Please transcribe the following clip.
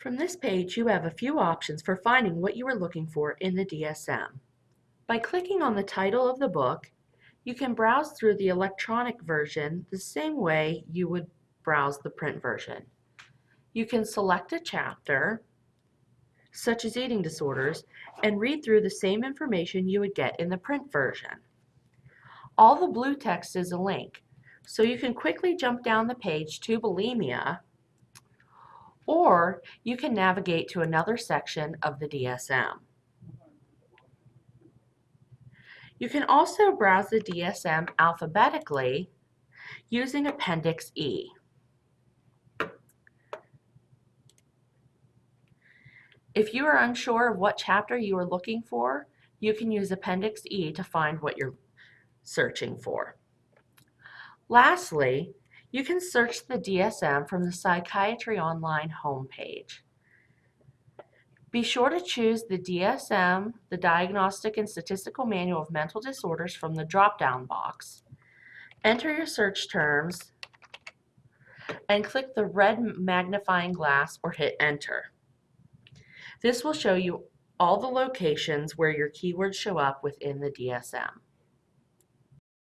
From this page, you have a few options for finding what you are looking for in the DSM. By clicking on the title of the book, you can browse through the electronic version the same way you would browse the print version. You can select a chapter, such as eating disorders, and read through the same information you would get in the print version. All the blue text is a link, so you can quickly jump down the page to bulimia, or you can navigate to another section of the DSM. You can also browse the DSM alphabetically using Appendix E. If you are unsure of what chapter you are looking for, you can use Appendix E to find what you're searching for. Lastly, you can search the DSM from the Psychiatry Online homepage. Be sure to choose the DSM, the Diagnostic and Statistical Manual of Mental Disorders from the drop-down box. Enter your search terms and click the red magnifying glass or hit enter. This will show you all the locations where your keywords show up within the DSM.